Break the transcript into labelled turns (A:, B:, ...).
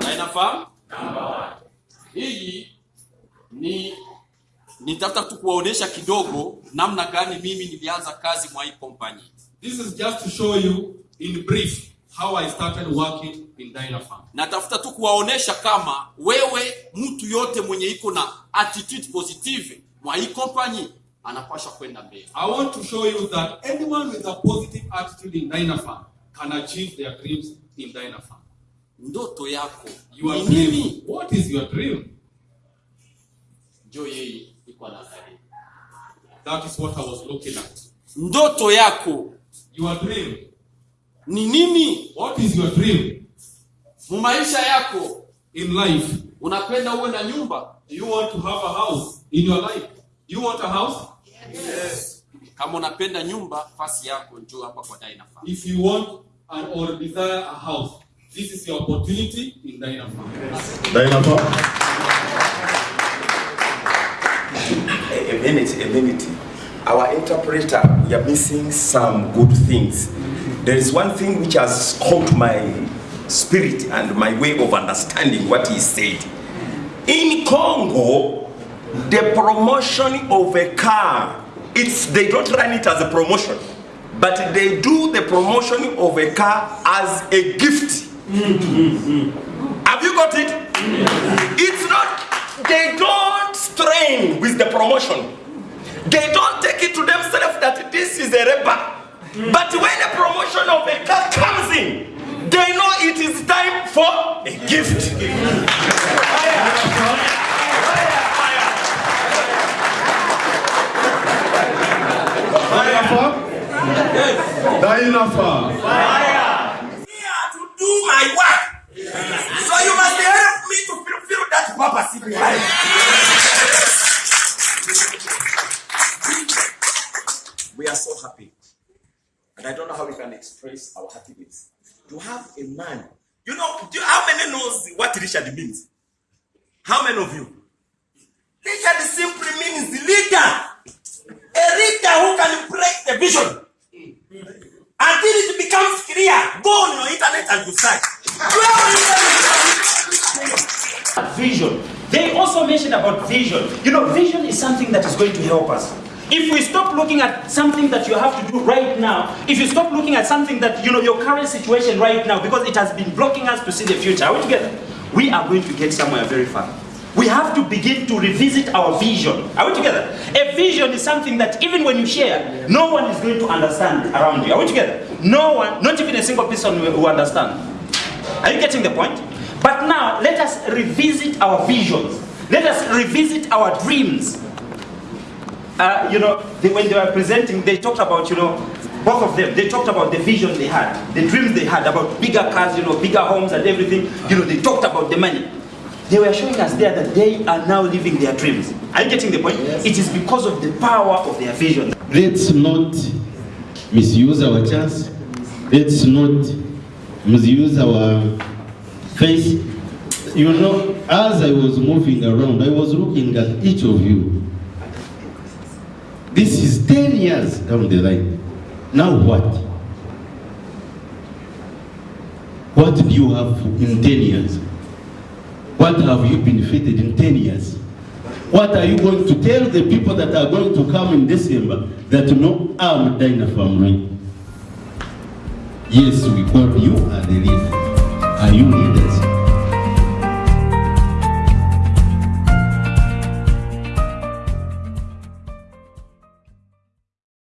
A: Dynafarm. Hii ni nitafuta tu kuwaonesha kidogo namna gani mimi nilianza kazi mwa hii company.
B: This is just to show you in brief how I started working in Dynafarm.
A: Natafuta tu kuwaonesha kama wewe mtu yote mwenye iko na attitude positive mwa hii company anapasha kwenda mbele.
B: I want to show you that anyone with a positive attitude in Dynafarm can achieve their dreams in Dynafarm.
A: Ndoto yako
B: Your
A: ni
B: dream.
A: nini?
B: What is your dream?
A: jo yeye iko anaangalia.
B: That is what I was looking at.
A: Ndoto yako
B: Your dream.
A: ni nini?
B: What is your dream
A: Mu maisha yako
B: in life?
A: unapenda uwe na nyumba?
B: You want to have a house in your life? You want a house? yes. yes.
A: Kama unapenda nyumba, fasi yako njoo hapa kwa Dynafarm.
B: If you want and or desire a house, this is your opportunity in Dynapharm.
C: A, a minute, a minute. Our interpreter, we are missing some good things. There is one thing which has caught my spirit and my way of understanding what he said. In Congo, the promotion of a car, it's they don't run it as a promotion, but they do the promotion of a car as a gift. Have you got it? It's not, they don't strain with the promotion. They don't take it to themselves that this is a rebel. But when the promotion of a car comes in, they know it is time for a gift.
D: Dynapharm.
C: Here to do my work. So you must help me to fulfill that purpose in life. We are so happy. And I don't know how we can express our happiness. To have a man. You know, you, how many knows what Richard means? How many of you? Richard simply means leader. A leader who can break the vision until it becomes clear. Go on your internet and search.
E: vision. They also mentioned about vision. You know, vision is something that is going to help us. If we stop looking at something that you have to do right now, if you stop looking at something that, you know, your current situation right now, because it has been blocking us to see the future, are we together? We are going to get somewhere very far. We have to begin to revisit our vision. Are we together? A vision is something that even when you share, no one is going to understand around you. Are we together? No one, not even a single person will, will understand. Are you getting the point? But now, let us revisit our visions. Let us revisit our dreams. Uh, you know, they, when they were presenting, they talked about, you know, both of them, they talked about the vision they had, the dreams they had about bigger cars, you know, bigger homes and everything. You know, they talked about the money. They were showing us there that they are now living their dreams. Are you getting the point? It is because of the power of their vision.
D: Let's not misuse our chance. Let's not misuse our face. You know, as I was moving around, I was looking at each of you. This is 10 years down the line. Now what? What do you have in 10 years? What have you been benefited in 10 years? What are you going to tell the people that are going to come in December that no, I'm Dina family? Yes, we call you are the leader. Are you leaders?